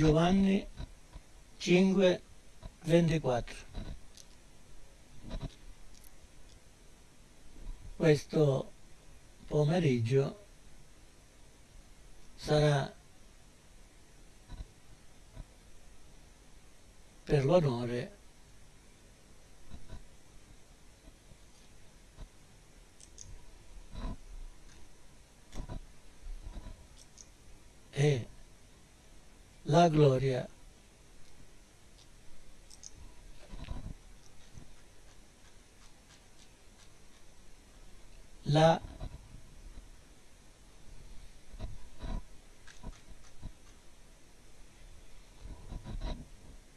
Giovanni 5, 24. Questo pomeriggio sarà per l'onore e la gloria la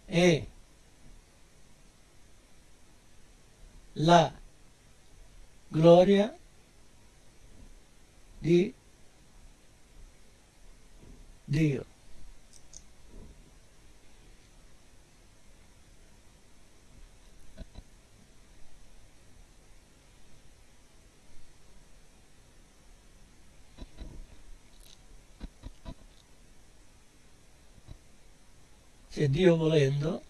e la gloria di Dio. Se Dio volendo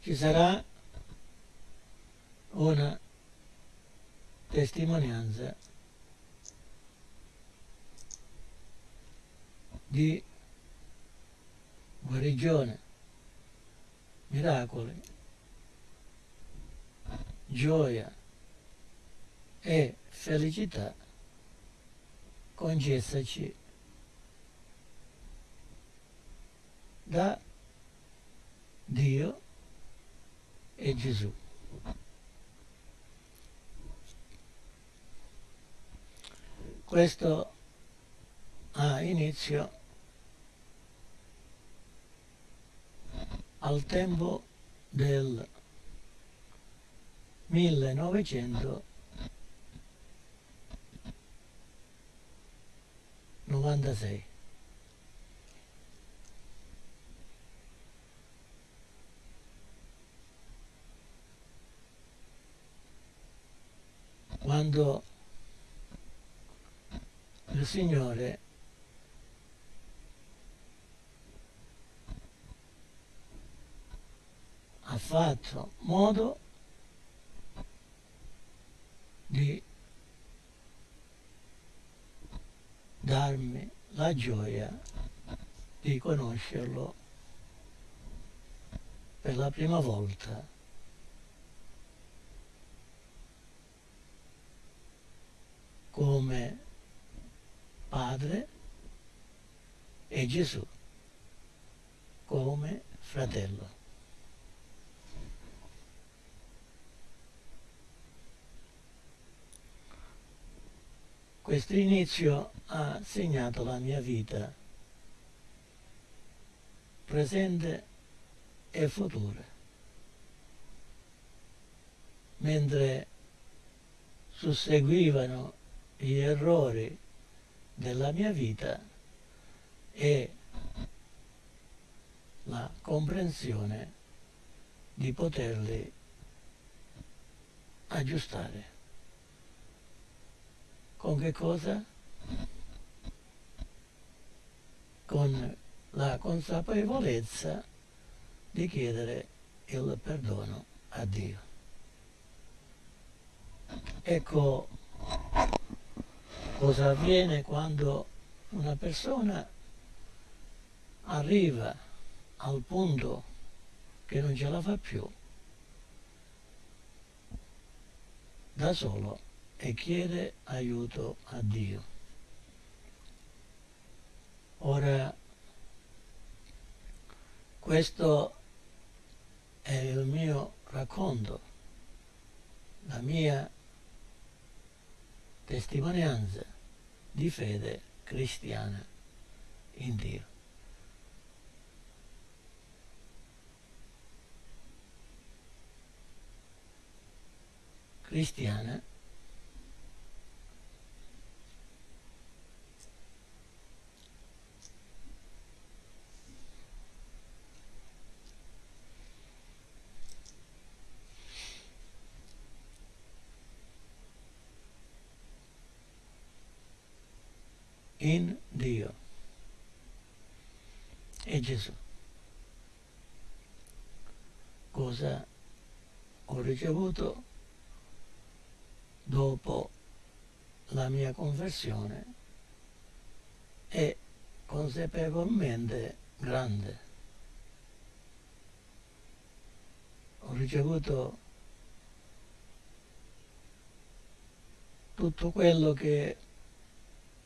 ci sarà una testimonianza di guarigione, miracoli, gioia e felicità concessaci da Dio e Gesù. Questo ha inizio al tempo del 1996. Quando il Signore ha fatto modo di darmi la gioia di conoscerlo per la prima volta come Padre e Gesù come fratello. Questo inizio ha segnato la mia vita presente e futura, mentre susseguivano gli errori della mia vita e la comprensione di poterli aggiustare. Con che cosa? Con la consapevolezza di chiedere il perdono a Dio. Ecco cosa avviene quando una persona arriva al punto che non ce la fa più da solo e chiede aiuto a Dio. Ora, questo è il mio racconto, la mia testimonianza di fede cristiana in Dio. Cristiana in Dio e Gesù. Cosa ho ricevuto dopo la mia conversione è consapevolmente grande. Ho ricevuto tutto quello che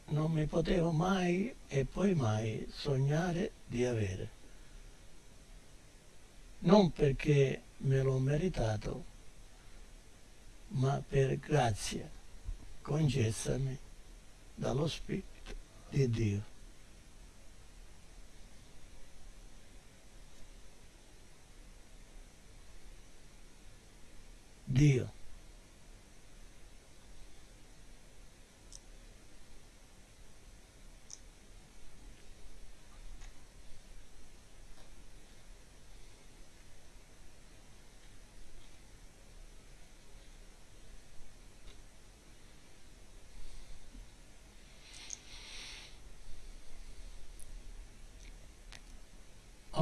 non mi potevo mai e poi mai sognare di avere. Non perché me l'ho meritato, ma per grazia concessami dallo Spirito di Dio. Dio.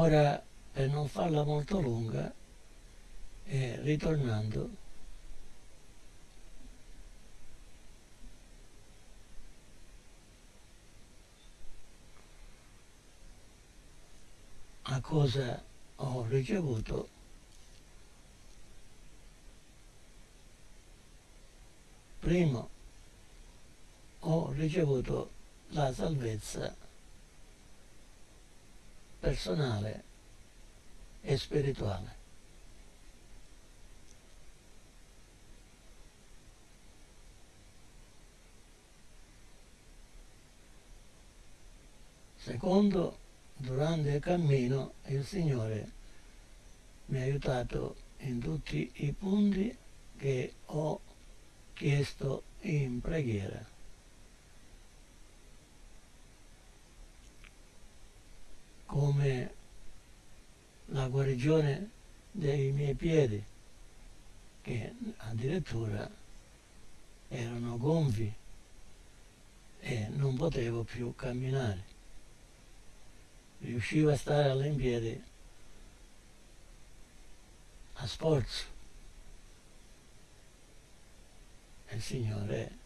Ora, per non farla molto lunga, e ritornando, a cosa ho ricevuto? Primo ho ricevuto la salvezza personale e spirituale. Secondo, durante il cammino il Signore mi ha aiutato in tutti i punti che ho chiesto in preghiera. Come la guarigione dei miei piedi, che addirittura erano gonfi e non potevo più camminare. Riuscivo a stare all'impiedi a sforzo. Il Signore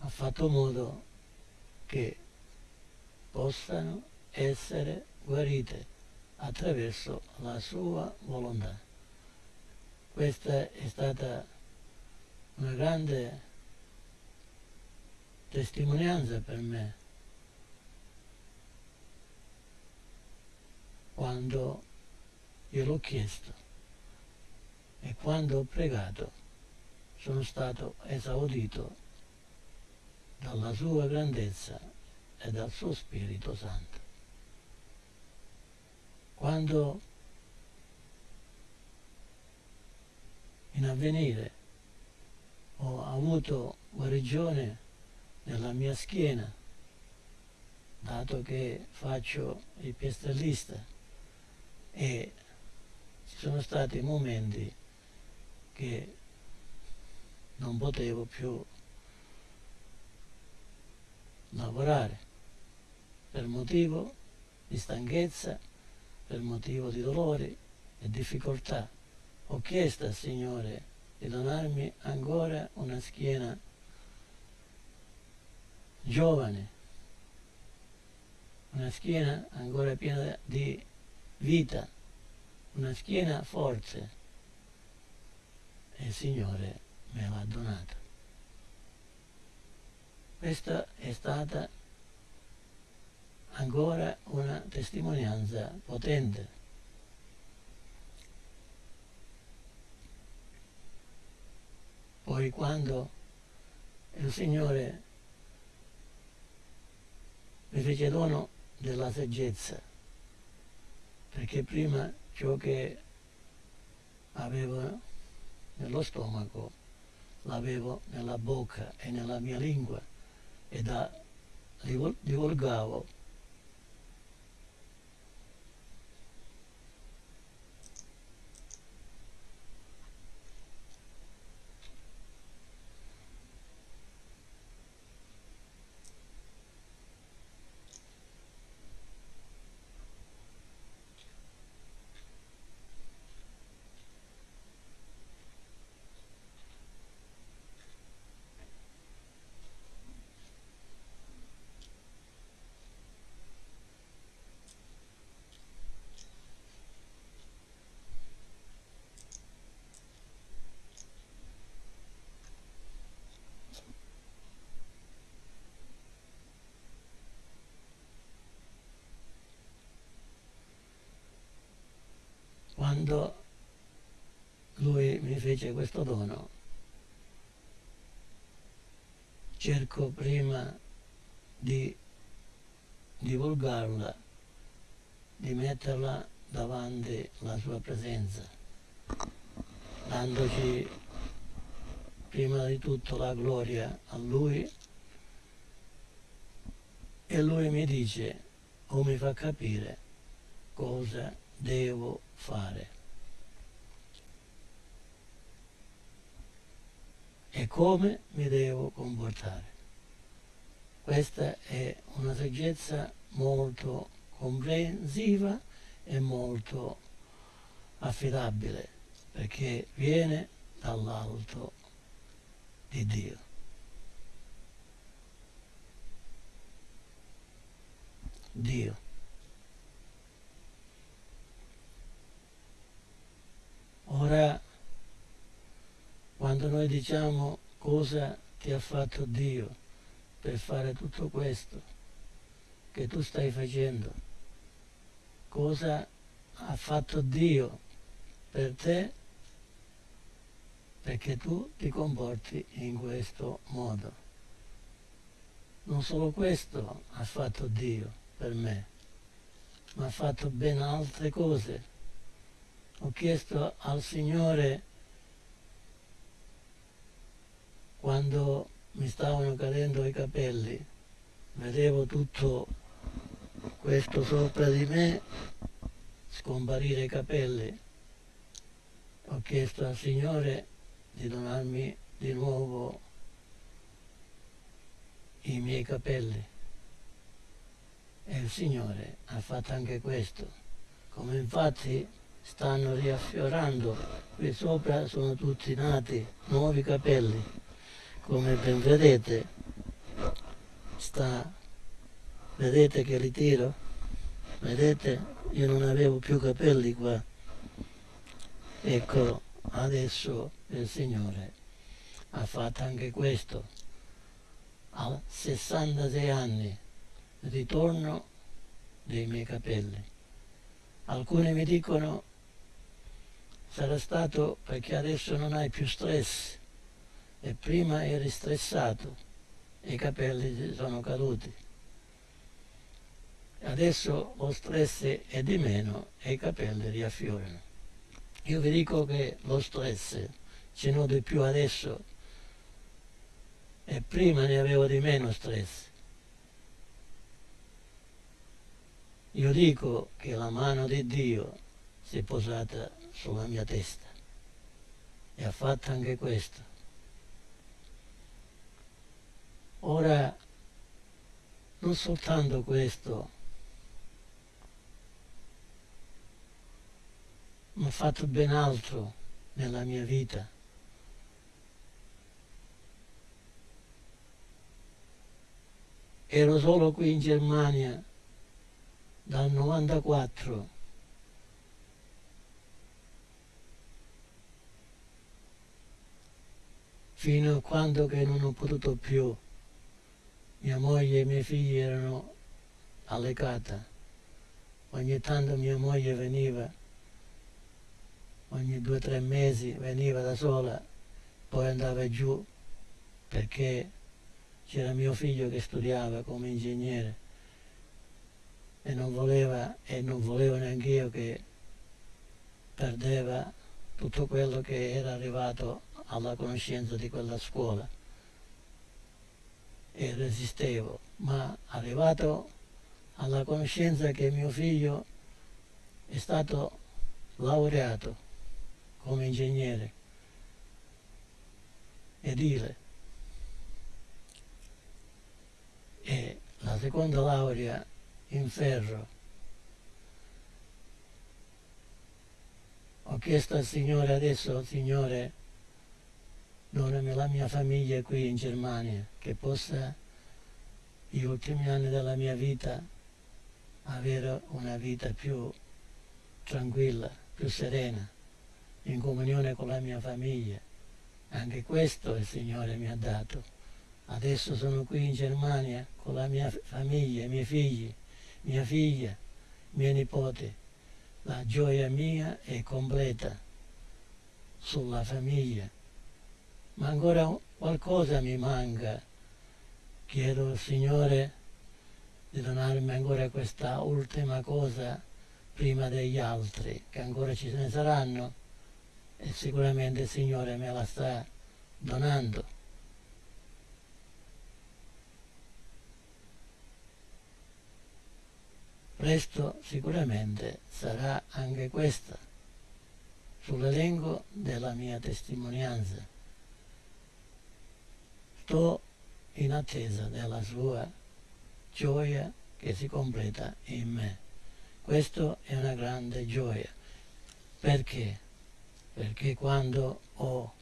ha fatto modo che possano essere guarite attraverso la sua volontà. Questa è stata una grande testimonianza per me quando gliel'ho chiesto e quando ho pregato sono stato esaudito dalla sua grandezza e dal suo Spirito Santo quando in avvenire ho avuto guarigione nella mia schiena, dato che faccio il piastrellista e ci sono stati momenti che non potevo più lavorare per motivo di stanchezza per motivo di dolori e difficoltà. Ho chiesto al Signore di donarmi ancora una schiena giovane, una schiena ancora piena di vita, una schiena forte. E il Signore me l'ha donata. Questa è stata ancora una testimonianza potente. Poi quando il Signore mi fece dono della saggezza, perché prima ciò che avevo nello stomaco l'avevo nella bocca e nella mia lingua e da divulgavo quando fece questo dono, cerco prima di divulgarla, di metterla davanti alla sua presenza, dandoci prima di tutto la gloria a lui e lui mi dice o mi fa capire cosa devo fare. E come mi devo comportare. Questa è una saggezza molto comprensiva e molto affidabile perché viene dall'alto di Dio. Dio. Ora quando noi diciamo cosa ti ha fatto Dio per fare tutto questo che tu stai facendo, cosa ha fatto Dio per te perché tu ti comporti in questo modo. Non solo questo ha fatto Dio per me, ma ha fatto ben altre cose. Ho chiesto al Signore quando mi stavano cadendo i capelli, vedevo tutto questo sopra di me scomparire i capelli. Ho chiesto al Signore di donarmi di nuovo i miei capelli e il Signore ha fatto anche questo. Come infatti stanno riaffiorando, qui sopra sono tutti nati nuovi capelli come ben vedete sta vedete che li tiro vedete io non avevo più capelli qua. Ecco adesso il Signore ha fatto anche questo. A 66 anni ritorno dei miei capelli. Alcuni mi dicono sarà stato perché adesso non hai più stress e prima eri stressato e i capelli sono caduti. Adesso lo stress è di meno e i capelli riaffiorano. Io vi dico che lo stress ce n'ho di più adesso e prima ne avevo di meno stress. Io dico che la mano di Dio si è posata sulla mia testa e ha fatto anche questo. Ora, non soltanto questo, ma ho fatto ben altro nella mia vita. Ero solo qui in Germania dal 94 fino a quando che non ho potuto più mia moglie e i miei figli erano alle cata. Ogni tanto mia moglie veniva, ogni due o tre mesi veniva da sola, poi andava giù perché c'era mio figlio che studiava come ingegnere e non voleva, e non volevo neanche io che perdeva tutto quello che era arrivato alla conoscenza di quella scuola e resistevo, ma arrivato alla conoscenza che mio figlio è stato laureato come ingegnere edile e la seconda laurea in ferro. Ho chiesto al Signore adesso, Signore, donami la mia famiglia qui in Germania, che possa gli ultimi anni della mia vita avere una vita più tranquilla, più serena, in comunione con la mia famiglia. Anche questo il Signore mi ha dato. Adesso sono qui in Germania con la mia famiglia, i miei figli, mia figlia, miei nipoti. la gioia mia è completa sulla famiglia, ma ancora qualcosa mi manca. Chiedo al Signore di donarmi ancora questa ultima cosa prima degli altri, che ancora ci ne saranno e sicuramente il Signore me la sta donando. Presto sicuramente sarà anche questa sull'elenco della mia testimonianza. Sto in attesa della sua gioia che si completa in me. Questo è una grande gioia. Perché? Perché quando ho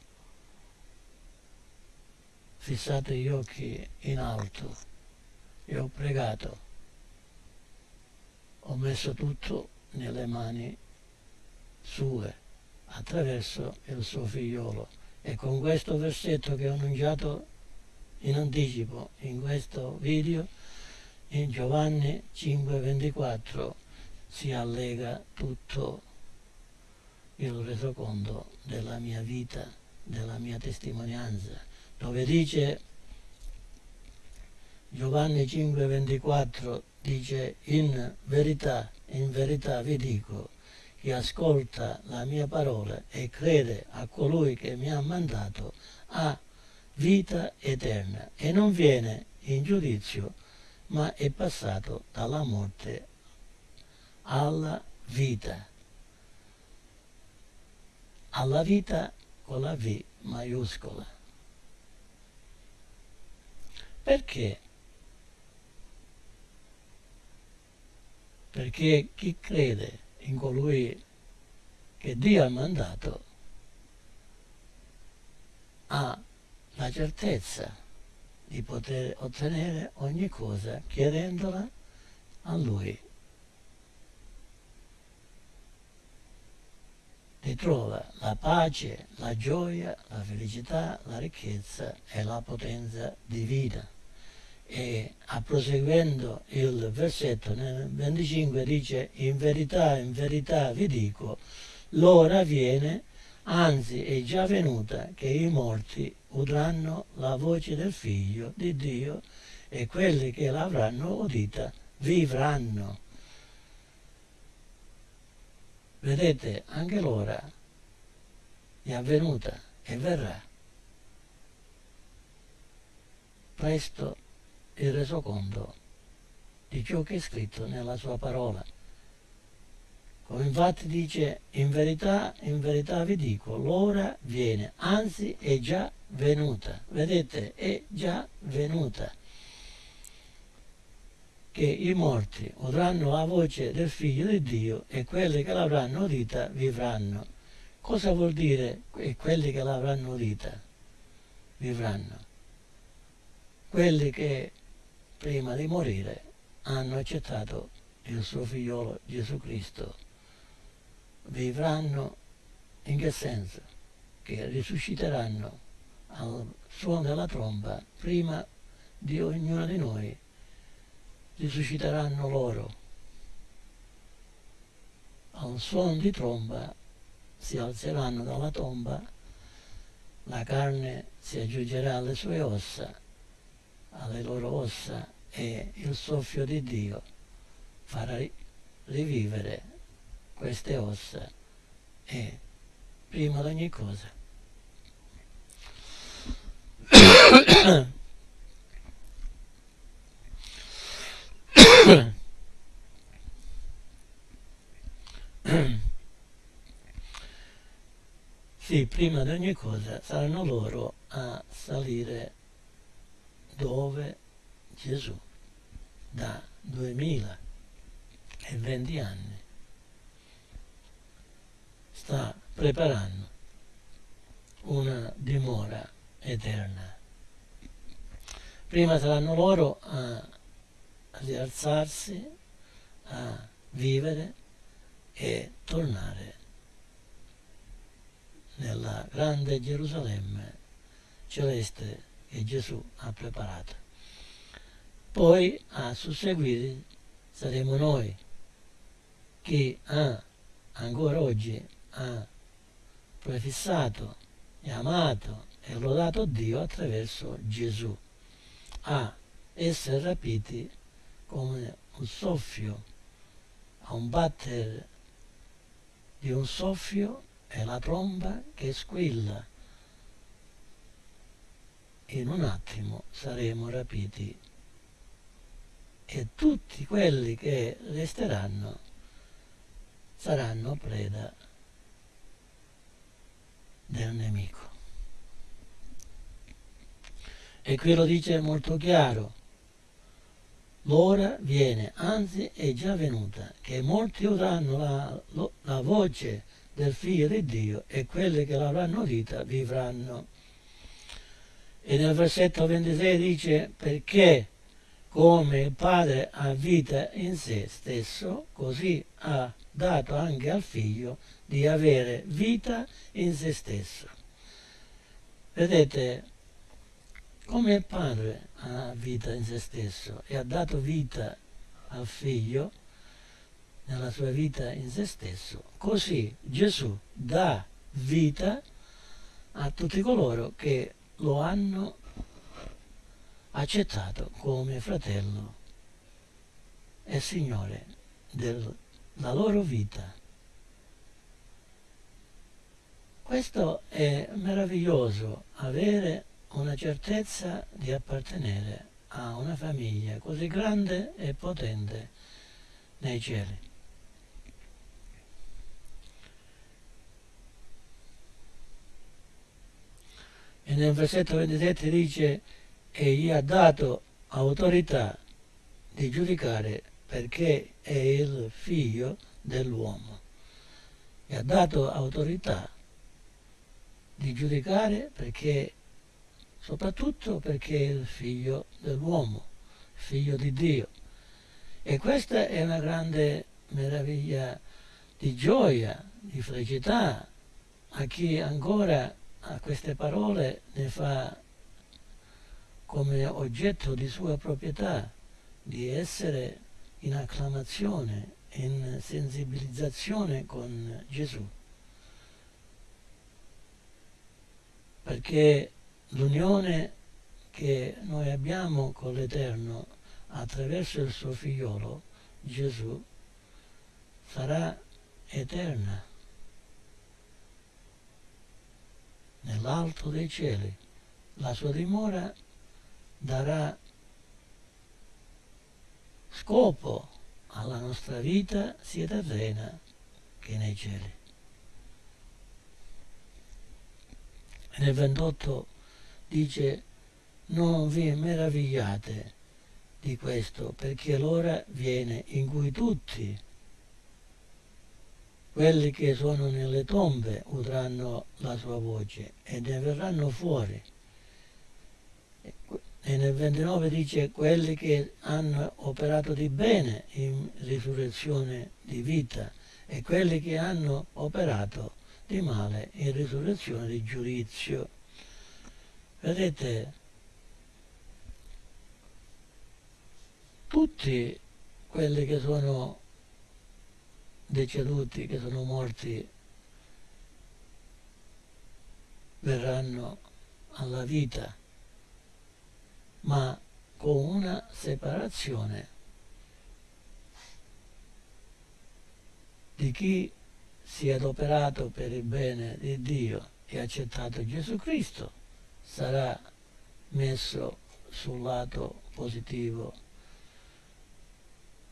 fissato gli occhi in alto e ho pregato ho messo tutto nelle mani sue attraverso il suo figliolo e con questo versetto che ho annunciato in anticipo in questo video in Giovanni 5:24 si allega tutto il resoconto della mia vita, della mia testimonianza, dove dice Giovanni 5:24 dice in verità, in verità vi dico, chi ascolta la mia parola e crede a colui che mi ha mandato ha vita eterna e non viene in giudizio, ma è passato dalla morte alla vita. Alla vita con la V maiuscola. Perché? perché chi crede in colui che Dio ha mandato ha la certezza di poter ottenere ogni cosa chiedendola a Lui. Ritrova la pace, la gioia, la felicità, la ricchezza e la potenza divina e a proseguendo il versetto nel 25 dice in verità, in verità vi dico, l'ora viene, anzi è già venuta, che i morti udranno la voce del figlio di Dio e quelli che l'avranno udita vivranno. Vedete, anche l'ora è avvenuta e verrà. Presto il resoconto di ciò che è scritto nella sua parola. Come infatti dice, in verità, in verità vi dico, l'ora viene, anzi è già venuta. Vedete, è già venuta. Che i morti udranno la voce del figlio di Dio e quelli che l'avranno udita vivranno. Cosa vuol dire quelli che l'avranno udita? Vivranno. Quelli che prima di morire hanno accettato il suo figliolo Gesù Cristo vivranno in che senso? Che risusciteranno al suono della tromba prima di ognuno di noi risusciteranno loro al suono di tromba si alzeranno dalla tomba la carne si aggiungerà alle sue ossa alle loro ossa e il soffio di Dio farà rivivere queste ossa e prima di ogni cosa sì, prima di ogni cosa saranno loro a salire dove Gesù da 2020 anni sta preparando una dimora eterna. Prima saranno loro a rialzarsi, a vivere e tornare nella grande Gerusalemme celeste che Gesù ha preparato. Poi a susseguire saremo noi che ha ancora oggi ha prefissato e amato e lodato Dio attraverso Gesù, a essere rapiti come un soffio, a un battere di un soffio è la tromba che squilla. In un attimo saremo rapiti e tutti quelli che resteranno saranno preda del nemico. E qui lo dice molto chiaro, l'ora viene, anzi è già venuta, che molti udranno la, la voce del Figlio di Dio e quelli che l'avranno udita vivranno. E nel versetto 26 dice perché come il Padre ha vita in sé stesso, così ha dato anche al Figlio di avere vita in se stesso. Vedete, come il Padre ha vita in se stesso e ha dato vita al Figlio nella sua vita in se stesso, così Gesù dà vita a tutti coloro che lo hanno accettato come fratello e Signore della loro vita. Questo è meraviglioso, avere una certezza di appartenere a una famiglia così grande e potente nei cieli. E nel versetto 27 dice e gli ha dato autorità di giudicare perché è il figlio dell'uomo. Gli ha dato autorità di giudicare perché, soprattutto perché è il figlio dell'uomo, figlio di Dio. E questa è una grande meraviglia di gioia, di felicità a chi ancora a queste parole ne fa come oggetto di sua proprietà, di essere in acclamazione, in sensibilizzazione con Gesù. Perché l'unione che noi abbiamo con l'Eterno attraverso il suo figliolo, Gesù, sarà eterna nell'alto dei cieli. La sua dimora darà scopo alla nostra vita sia terrena che nei cieli. E nel 28 dice non vi meravigliate di questo perché l'ora viene in cui tutti quelli che sono nelle tombe udranno la sua voce e ne verranno fuori e nel 29 dice quelli che hanno operato di bene in risurrezione di vita e quelli che hanno operato di male in risurrezione di giudizio. Vedete, tutti quelli che sono deceduti, che sono morti, verranno alla vita ma con una separazione di chi si è adoperato per il bene di Dio e ha accettato Gesù Cristo sarà messo sul lato positivo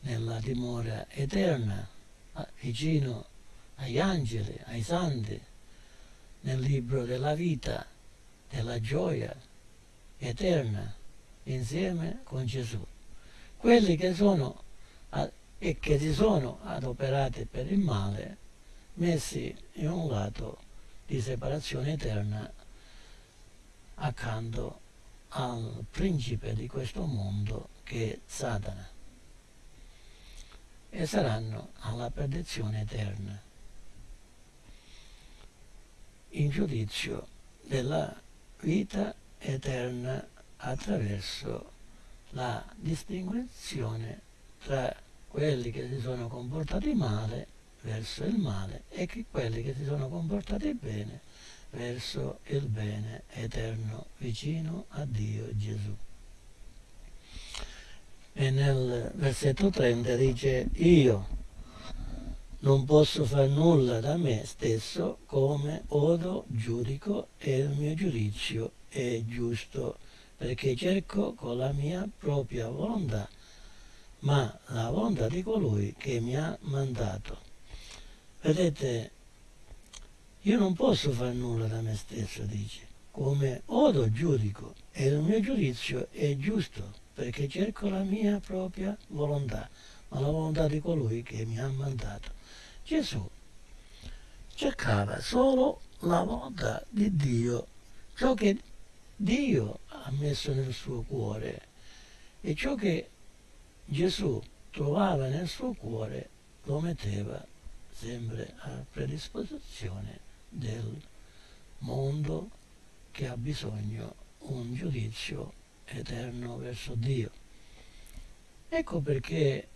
nella dimora eterna vicino agli angeli, ai santi nel libro della vita della gioia eterna insieme con Gesù. Quelli che sono e che si sono adoperati per il male, messi in un lato di separazione eterna accanto al principe di questo mondo che è Satana e saranno alla perdizione eterna in giudizio della vita eterna attraverso la distinzione tra quelli che si sono comportati male verso il male e quelli che si sono comportati bene verso il bene eterno vicino a Dio Gesù. E nel versetto 30 dice io non posso fare nulla da me stesso come odo giudico e il mio giudizio è giusto perché cerco con la mia propria volontà ma la volontà di colui che mi ha mandato. Vedete, io non posso fare nulla da me stesso, dice, come odo giudico e il mio giudizio è giusto perché cerco la mia propria volontà, ma la volontà di colui che mi ha mandato. Gesù cercava solo la volontà di Dio, ciò che Dio ha messo nel suo cuore e ciò che Gesù trovava nel suo cuore lo metteva sempre a predisposizione del mondo che ha bisogno un giudizio eterno verso Dio. Ecco perché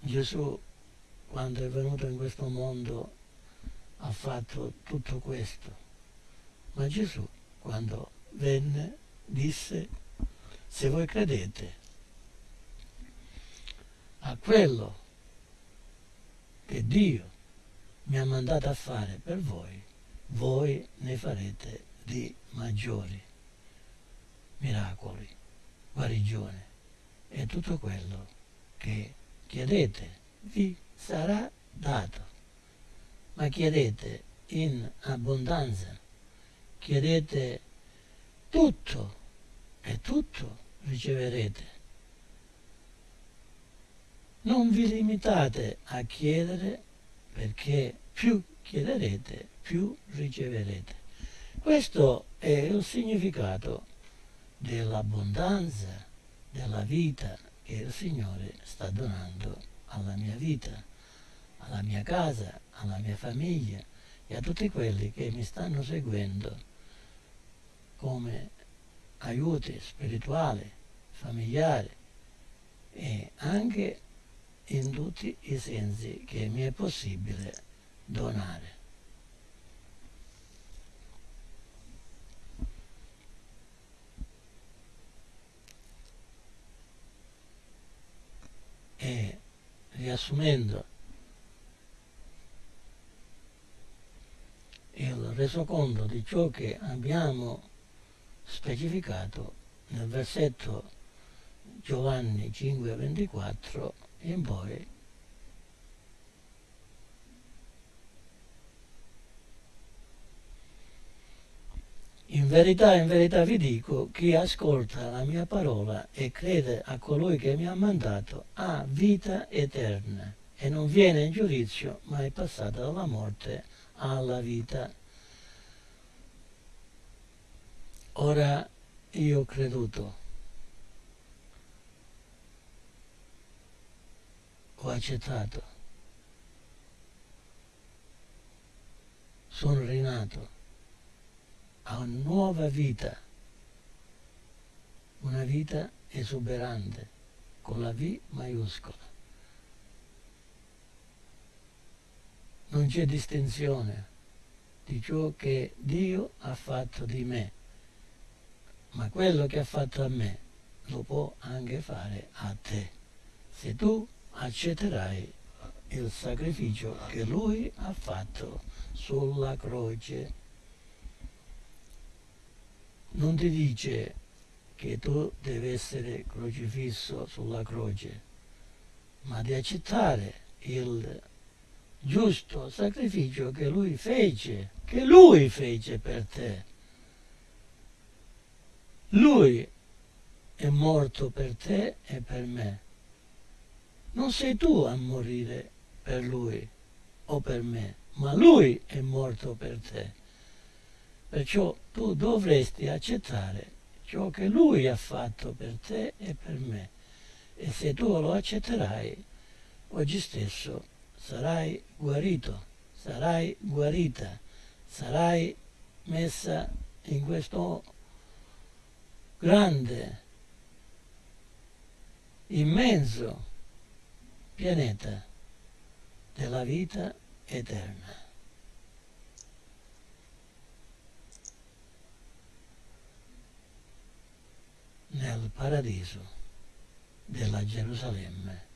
Gesù, quando è venuto in questo mondo, ha fatto tutto questo. Ma Gesù, quando venne, disse, se voi credete a quello che Dio mi ha mandato a fare per voi, voi ne farete di maggiori miracoli, guarigione e tutto quello che chiedete vi sarà dato. Ma chiedete in abbondanza, chiedete tutto e tutto riceverete non vi limitate a chiedere perché più chiederete, più riceverete. Questo è il significato dell'abbondanza, della vita che il Signore sta donando alla mia vita, alla mia casa, alla mia famiglia e a tutti quelli che mi stanno seguendo come aiuti spirituali, familiari e anche in tutti i sensi che mi è possibile donare. E riassumendo il resoconto di ciò che abbiamo specificato nel versetto Giovanni 5:24 in poi In verità, in verità vi dico, chi ascolta la mia parola e crede a colui che mi ha mandato ha vita eterna e non viene in giudizio, ma è passata dalla morte alla vita. Ora io ho creduto ho accettato. Sono rinato a una nuova vita, una vita esuberante, con la V maiuscola. Non c'è distinzione di ciò che Dio ha fatto di me, ma quello che ha fatto a me lo può anche fare a te. Se tu accetterai il sacrificio che lui ha fatto sulla croce. Non ti dice che tu devi essere crocifisso sulla croce, ma di accettare il giusto sacrificio che lui fece, che lui fece per te. Lui è morto per te e per me non sei tu a morire per lui o per me, ma lui è morto per te. Perciò tu dovresti accettare ciò che lui ha fatto per te e per me. E se tu lo accetterai, oggi stesso sarai guarito, sarai guarita, sarai messa in questo grande, immenso pianeta della vita eterna. nel paradiso della Gerusalemme.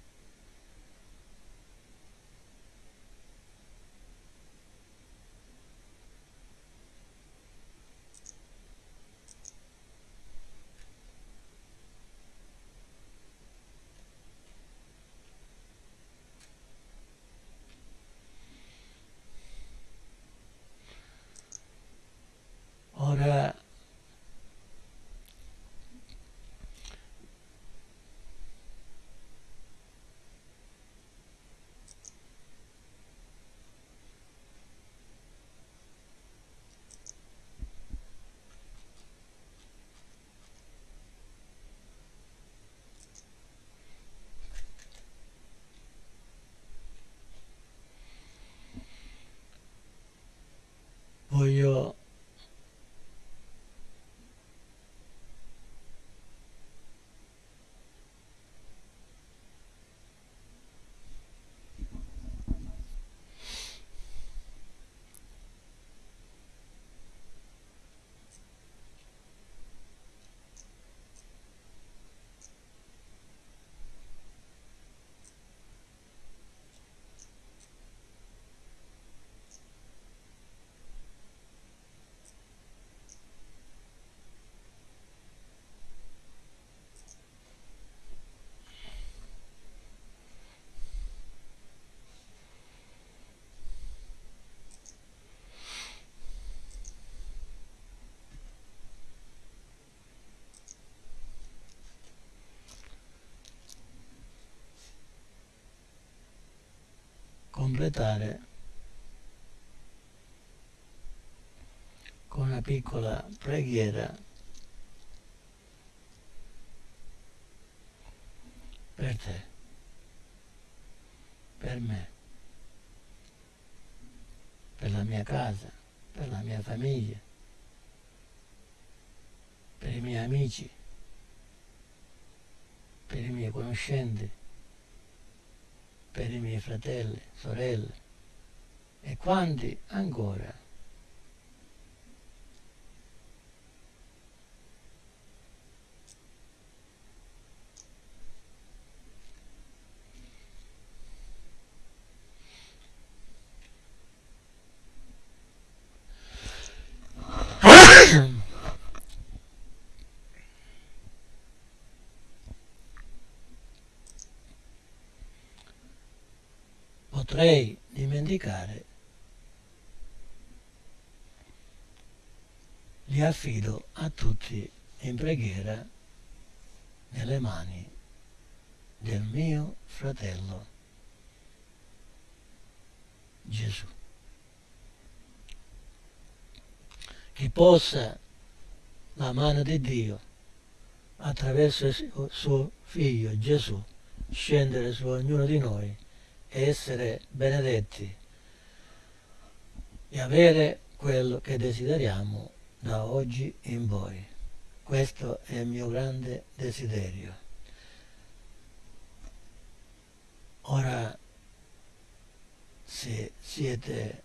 Completare con una piccola preghiera per te, per me, per la mia casa, per la mia famiglia, per i miei amici, per i miei conoscenti per i miei fratelli, sorelle e quanti ancora. Potrei dimenticare, li affido a tutti in preghiera nelle mani del mio fratello Gesù. Che possa la mano di Dio attraverso il suo figlio Gesù scendere su ognuno di noi essere benedetti e avere quello che desideriamo da oggi in poi. Questo è il mio grande desiderio. Ora, se siete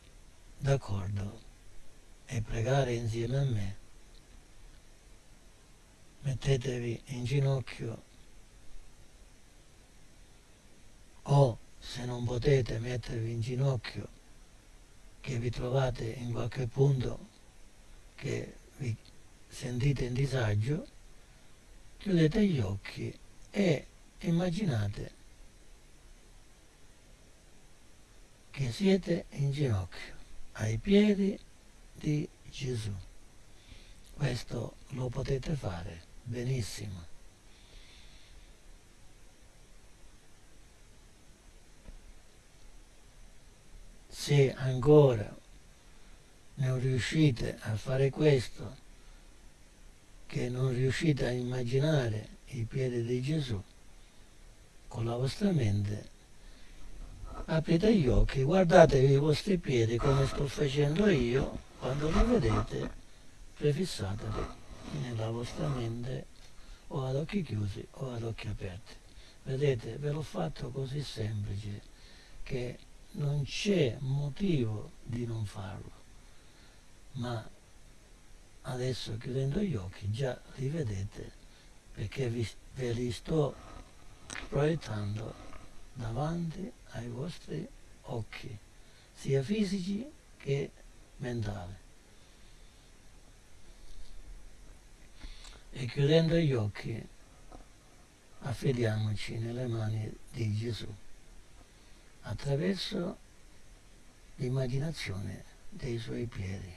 d'accordo e pregare insieme a me, mettetevi in ginocchio o se non potete mettervi in ginocchio, che vi trovate in qualche punto che vi sentite in disagio, chiudete gli occhi e immaginate che siete in ginocchio ai piedi di Gesù. Questo lo potete fare benissimo. Se ancora non riuscite a fare questo, che non riuscite a immaginare i piedi di Gesù con la vostra mente, aprite gli occhi, guardatevi i vostri piedi come sto facendo io, quando li vedete prefissateli nella vostra mente o ad occhi chiusi o ad occhi aperti. Vedete, ve l'ho fatto così semplice che non c'è motivo di non farlo, ma adesso chiudendo gli occhi già li vedete perché vi, ve li sto proiettando davanti ai vostri occhi, sia fisici che mentali. E chiudendo gli occhi affidiamoci nelle mani di Gesù attraverso l'immaginazione dei suoi piedi.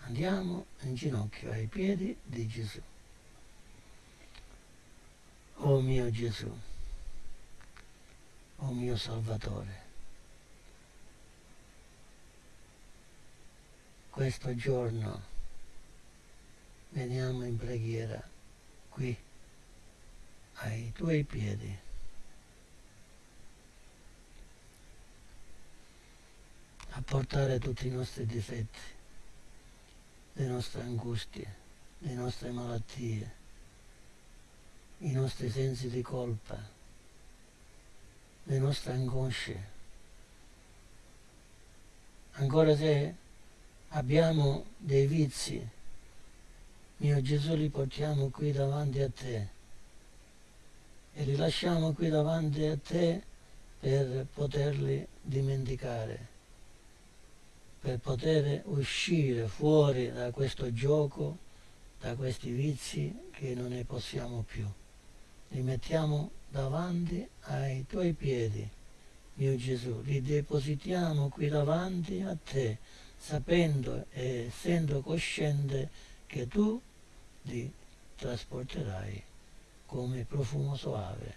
Andiamo in ginocchio ai piedi di Gesù. Oh mio Gesù, oh mio Salvatore, questo giorno veniamo in preghiera qui ai tuoi piedi. A portare tutti i nostri difetti, le nostre angustie, le nostre malattie, i nostri sensi di colpa, le nostre angosce. Ancora se abbiamo dei vizi, mio Gesù li portiamo qui davanti a te e li lasciamo qui davanti a te per poterli dimenticare, per poter uscire fuori da questo gioco, da questi vizi che non ne possiamo più li mettiamo davanti ai tuoi piedi, mio Gesù, li depositiamo qui davanti a te, sapendo e essendo cosciente che tu li trasporterai come profumo soave,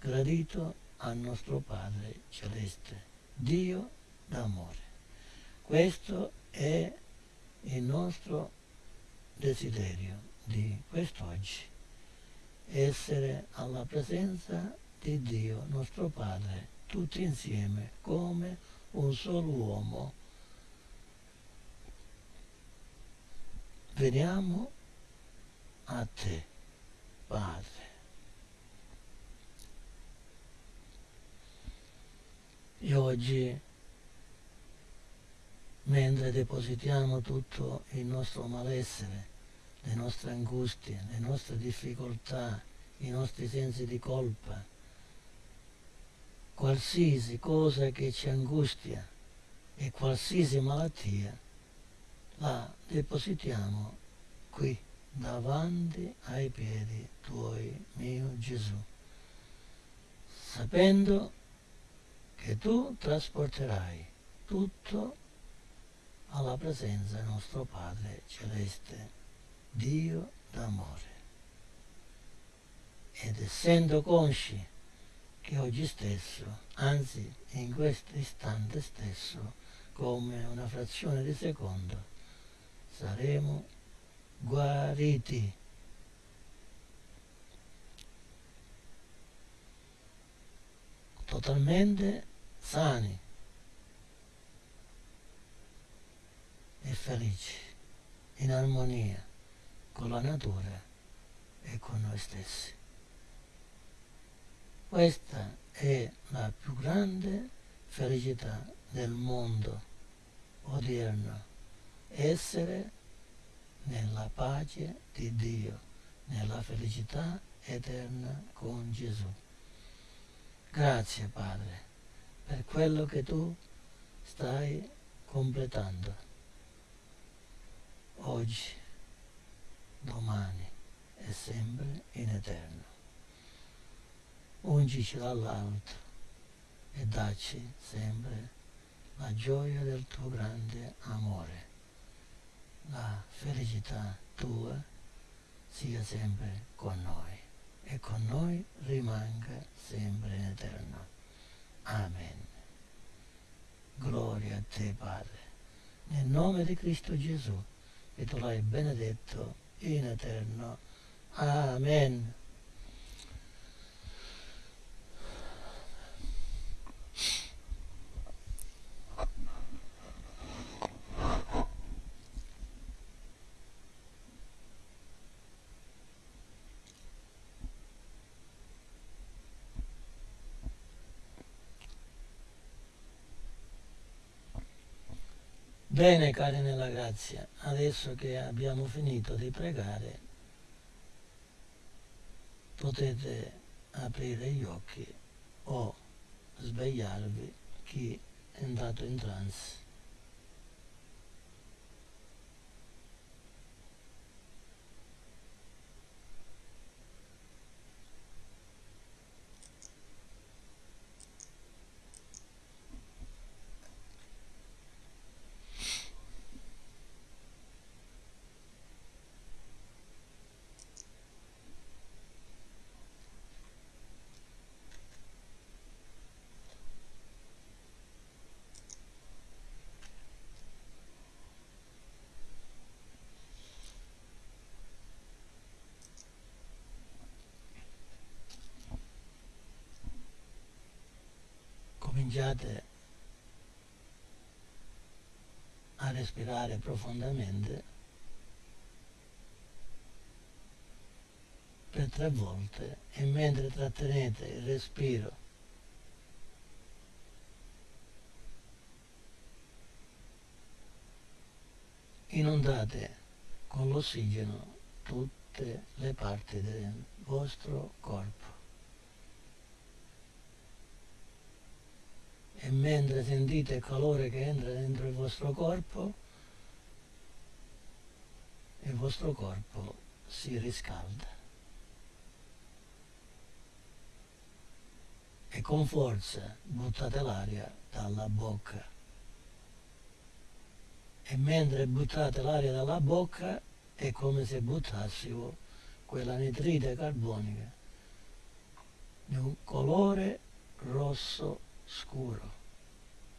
gradito al nostro Padre Celeste, Dio d'amore. Questo è il nostro desiderio di quest'oggi essere alla presenza di Dio, nostro Padre, tutti insieme, come un solo uomo. Veniamo a te, Padre. E oggi, mentre depositiamo tutto il nostro malessere, le nostre angustie, le nostre difficoltà, i nostri sensi di colpa, qualsiasi cosa che ci angustia e qualsiasi malattia, la depositiamo qui davanti ai piedi tuoi, mio Gesù, sapendo che tu trasporterai tutto alla presenza del nostro Padre Celeste. Dio d'amore. Ed essendo consci che oggi stesso, anzi in questo istante stesso, come una frazione di secondo, saremo guariti. Totalmente sani e felici, in armonia con la natura e con noi stessi. Questa è la più grande felicità del mondo odierno, essere nella pace di Dio, nella felicità eterna con Gesù. Grazie Padre per quello che tu stai completando oggi domani e sempre in eterno. Ungici dall'alto e dacci sempre la gioia del tuo grande amore. La felicità tua sia sempre con noi e con noi rimanga sempre in eterno. Amen. Gloria a te, Padre, nel nome di Cristo Gesù, che tu l'hai benedetto in eterno. Amen. Bene cari nella grazia, adesso che abbiamo finito di pregare, potete aprire gli occhi o svegliarvi chi è entrato in trance. Cominciate a respirare profondamente per tre volte e mentre trattenete il respiro inondate con l'ossigeno tutte le parti del vostro corpo. E mentre sentite il calore che entra dentro il vostro corpo, il vostro corpo si riscalda. E con forza buttate l'aria dalla bocca. E mentre buttate l'aria dalla bocca è come se buttassimo quella nitride carbonica di un colore rosso scuro,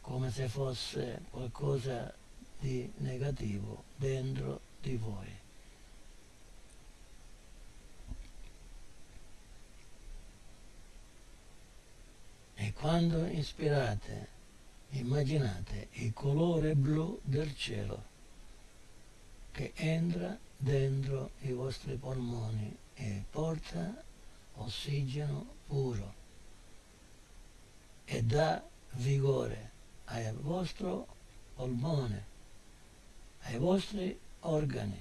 come se fosse qualcosa di negativo dentro di voi. E quando ispirate, immaginate il colore blu del cielo che entra dentro i vostri polmoni e porta ossigeno puro e dà vigore al vostro polmone, ai vostri organi.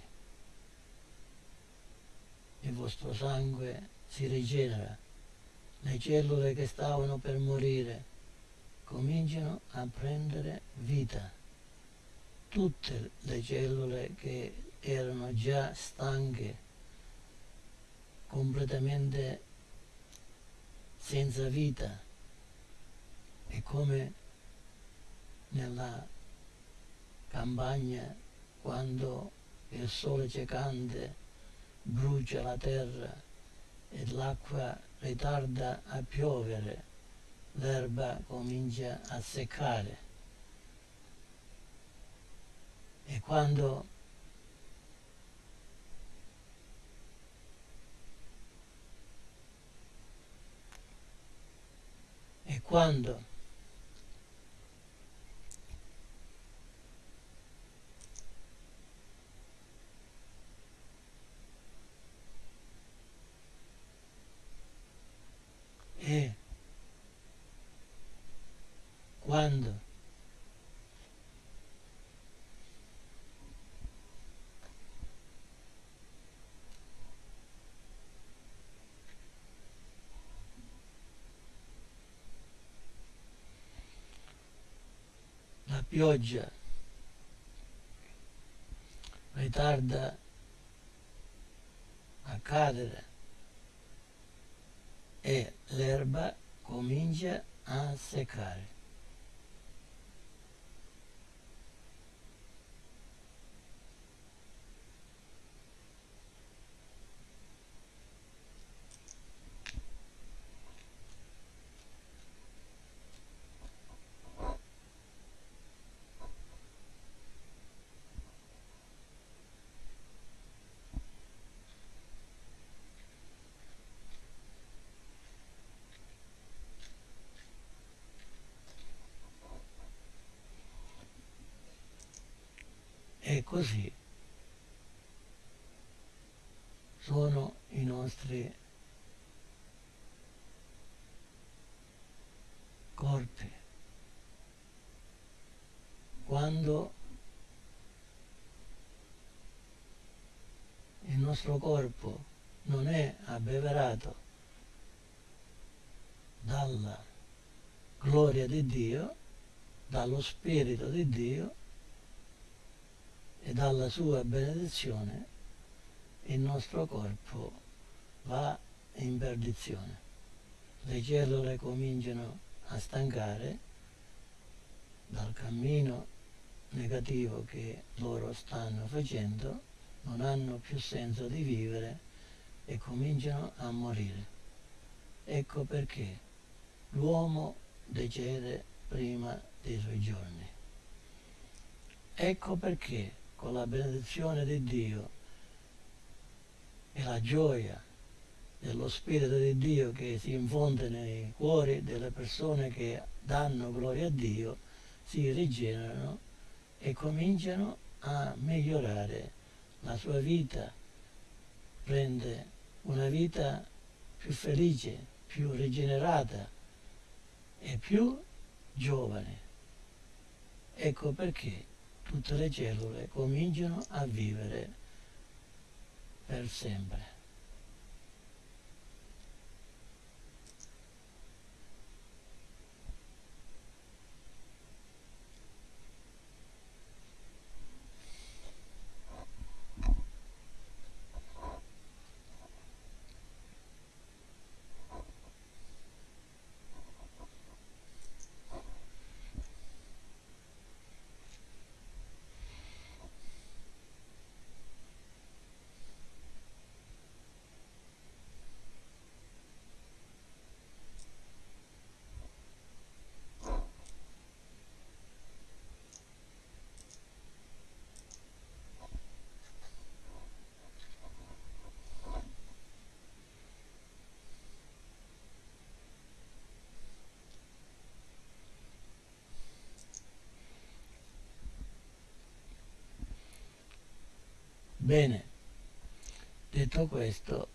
Il vostro sangue si rigenera, le cellule che stavano per morire cominciano a prendere vita. Tutte le cellule che erano già stanche, completamente senza vita, è come nella campagna quando il sole ciecante brucia la terra e l'acqua ritarda a piovere, l'erba comincia a seccare. E quando e quando E quando la pioggia ritarda a cadere e l'erba comincia a seccare. E così sono i nostri corpi. Quando nostro corpo non è abbeverato dalla gloria di Dio, dallo Spirito di Dio e dalla sua benedizione, il nostro corpo va in perdizione. Le cellule cominciano a stancare dal cammino negativo che loro stanno facendo, non hanno più senso di vivere e cominciano a morire. Ecco perché l'uomo decede prima dei suoi giorni. Ecco perché con la benedizione di Dio e la gioia dello Spirito di Dio che si infonde nei cuori delle persone che danno gloria a Dio, si rigenerano e cominciano a migliorare la sua vita, prende una vita più felice, più rigenerata e più giovane. Ecco perché tutte le cellule cominciano a vivere per sempre. Bene, detto questo,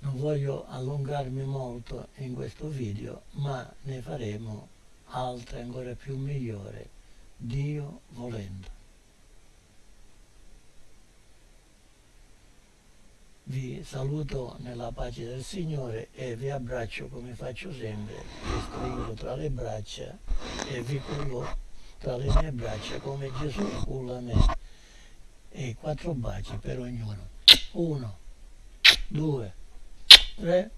non voglio allungarmi molto in questo video, ma ne faremo altre ancora più migliori, Dio volendo. Vi saluto nella pace del Signore e vi abbraccio come faccio sempre, vi stringo tra le braccia e vi cullo tra le mie braccia come Gesù culla me e quattro baci per ognuno. Uno, due, tre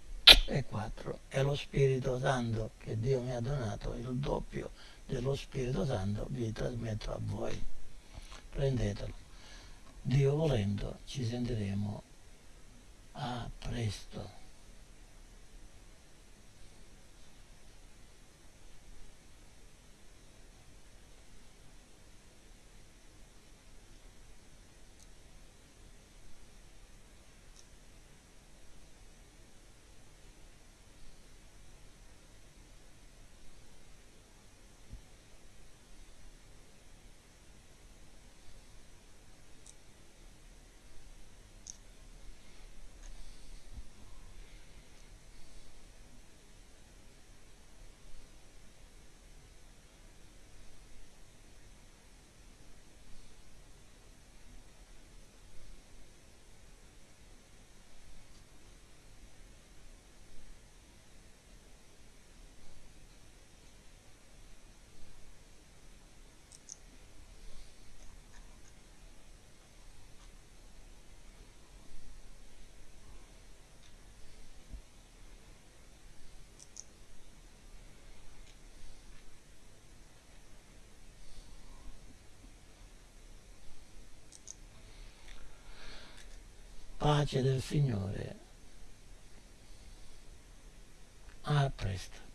e quattro. E lo Spirito Santo che Dio mi ha donato, il doppio dello Spirito Santo, vi trasmetto a voi. Prendetelo. Dio volendo ci sentiremo a presto. Pace del Signore. A presto.